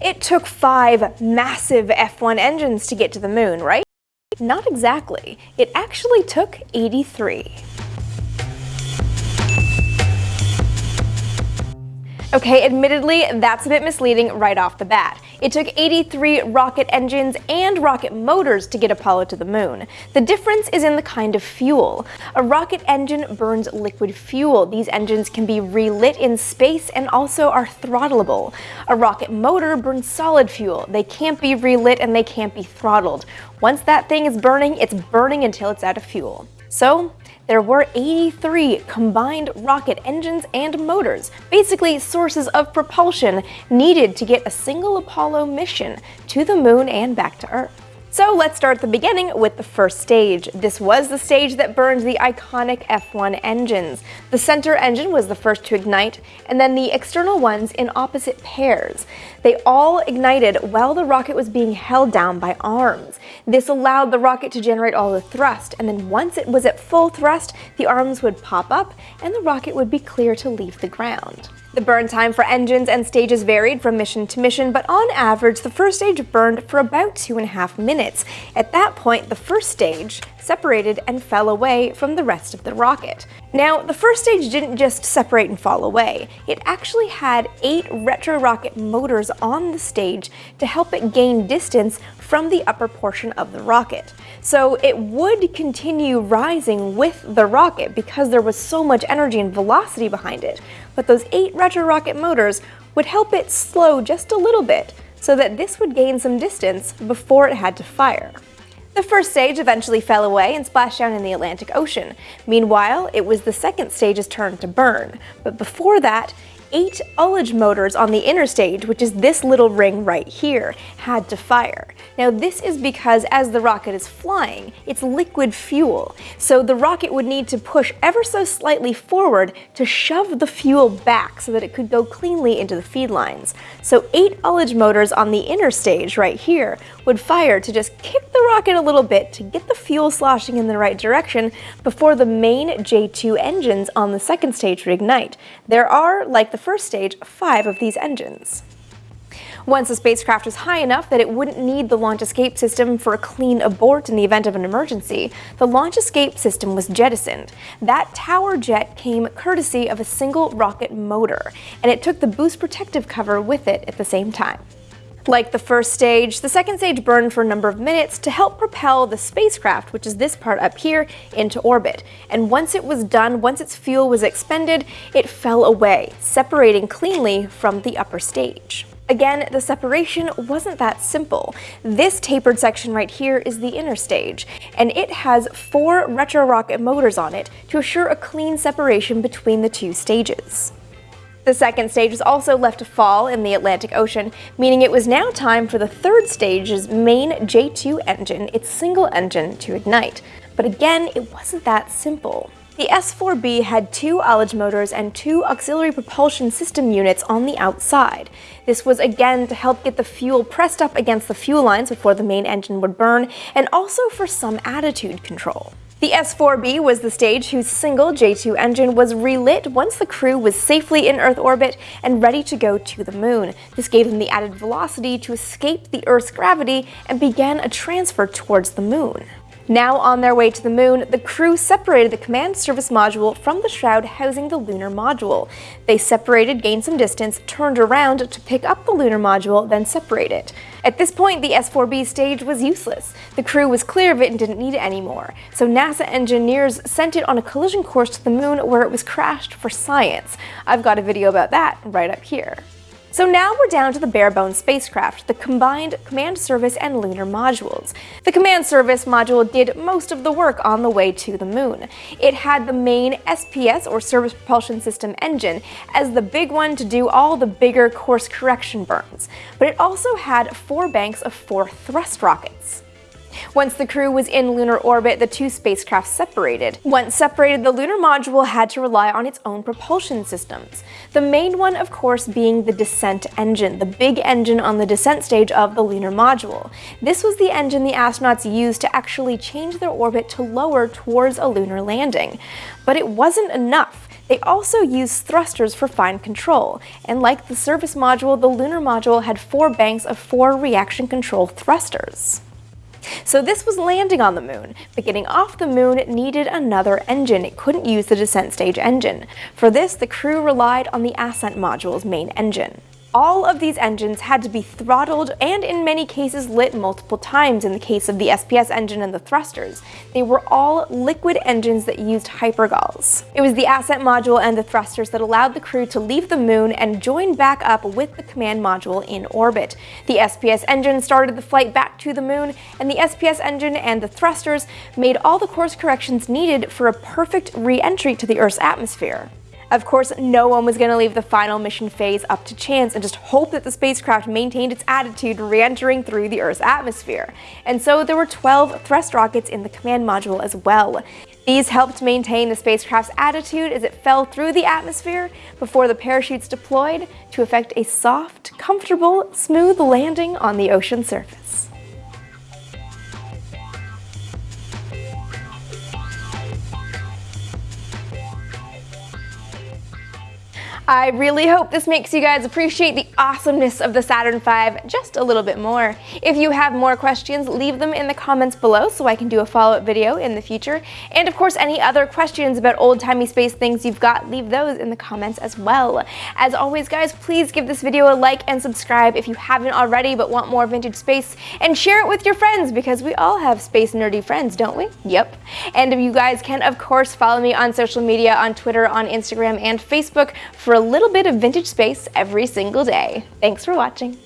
It took five massive F1 engines to get to the moon, right? Not exactly. It actually took 83. Okay, admittedly, that's a bit misleading right off the bat. It took 83 rocket engines and rocket motors to get Apollo to the moon. The difference is in the kind of fuel. A rocket engine burns liquid fuel. These engines can be relit in space and also are throttleable. A rocket motor burns solid fuel. They can't be relit and they can't be throttled. Once that thing is burning, it's burning until it's out of fuel. So, there were 83 combined rocket engines and motors, basically sources of propulsion needed to get a single Apollo mission to the moon and back to Earth. So let's start at the beginning with the first stage. This was the stage that burned the iconic F1 engines. The center engine was the first to ignite, and then the external ones in opposite pairs. They all ignited while the rocket was being held down by arms. This allowed the rocket to generate all the thrust, and then once it was at full thrust, the arms would pop up and the rocket would be clear to leave the ground. The burn time for engines and stages varied from mission to mission, but on average, the first stage burned for about two and a half minutes. At that point, the first stage separated and fell away from the rest of the rocket. Now, the first stage didn't just separate and fall away. It actually had eight retro rocket motors on the stage to help it gain distance from the upper portion of the rocket. So it would continue rising with the rocket because there was so much energy and velocity behind it but those eight retro rocket motors would help it slow just a little bit so that this would gain some distance before it had to fire. The first stage eventually fell away and splashed down in the Atlantic Ocean. Meanwhile, it was the second stage's turn to burn, but before that, eight ullage motors on the interstage, which is this little ring right here, had to fire. Now this is because as the rocket is flying, it's liquid fuel, so the rocket would need to push ever so slightly forward to shove the fuel back so that it could go cleanly into the feed lines. So eight ullage motors on the interstage right here would fire to just kick the rocket a little bit to get the fuel sloshing in the right direction before the main J2 engines on the second stage would ignite. There are, like the first stage, five of these engines. Once the spacecraft was high enough that it wouldn't need the launch escape system for a clean abort in the event of an emergency, the launch escape system was jettisoned. That tower jet came courtesy of a single rocket motor, and it took the boost protective cover with it at the same time. Like the first stage, the second stage burned for a number of minutes to help propel the spacecraft, which is this part up here, into orbit. And once it was done, once its fuel was expended, it fell away, separating cleanly from the upper stage. Again, the separation wasn't that simple. This tapered section right here is the interstage, and it has four retro rocket motors on it to assure a clean separation between the two stages. The second stage was also left to fall in the Atlantic Ocean, meaning it was now time for the third stage's main J2 engine, its single engine, to ignite. But again, it wasn't that simple. The S-4B had two ullage motors and two auxiliary propulsion system units on the outside. This was again to help get the fuel pressed up against the fuel lines before the main engine would burn, and also for some attitude control. The S-4B was the stage whose single J2 engine was relit once the crew was safely in Earth orbit and ready to go to the moon. This gave them the added velocity to escape the Earth's gravity and began a transfer towards the moon. Now on their way to the moon, the crew separated the command service module from the shroud housing the lunar module. They separated, gained some distance, turned around to pick up the lunar module, then separate it. At this point, the S-4B stage was useless. The crew was clear of it and didn't need it anymore, so NASA engineers sent it on a collision course to the moon where it was crashed for science. I've got a video about that right up here. So now we're down to the bare-bones spacecraft, the combined command service and lunar modules. The command service module did most of the work on the way to the moon. It had the main SPS, or Service Propulsion System engine, as the big one to do all the bigger course correction burns, but it also had four banks of four thrust rockets. Once the crew was in lunar orbit, the two spacecraft separated. Once separated, the lunar module had to rely on its own propulsion systems. The main one, of course, being the descent engine, the big engine on the descent stage of the lunar module. This was the engine the astronauts used to actually change their orbit to lower towards a lunar landing. But it wasn't enough. They also used thrusters for fine control, and like the service module, the lunar module had four banks of four reaction control thrusters. So this was landing on the moon, but getting off the moon needed another engine. It couldn't use the descent stage engine. For this, the crew relied on the ascent module's main engine. All of these engines had to be throttled and in many cases lit multiple times in the case of the SPS engine and the thrusters. They were all liquid engines that used hypergols. It was the ascent module and the thrusters that allowed the crew to leave the moon and join back up with the command module in orbit. The SPS engine started the flight back to the moon, and the SPS engine and the thrusters made all the course corrections needed for a perfect re-entry to the Earth's atmosphere. Of course, no one was going to leave the final mission phase up to chance and just hope that the spacecraft maintained its attitude re-entering through the Earth's atmosphere. And so there were 12 thrust rockets in the command module as well. These helped maintain the spacecraft's attitude as it fell through the atmosphere before the parachutes deployed to effect a soft, comfortable, smooth landing on the ocean surface. I really hope this makes you guys appreciate the awesomeness of the Saturn V just a little bit more. If you have more questions, leave them in the comments below so I can do a follow-up video in the future. And of course, any other questions about old-timey space things you've got, leave those in the comments as well. As always, guys, please give this video a like and subscribe if you haven't already but want more vintage space, and share it with your friends because we all have space nerdy friends, don't we? Yep. And you guys can, of course, follow me on social media, on Twitter, on Instagram, and Facebook for a little bit of vintage space every single day. Thanks for watching.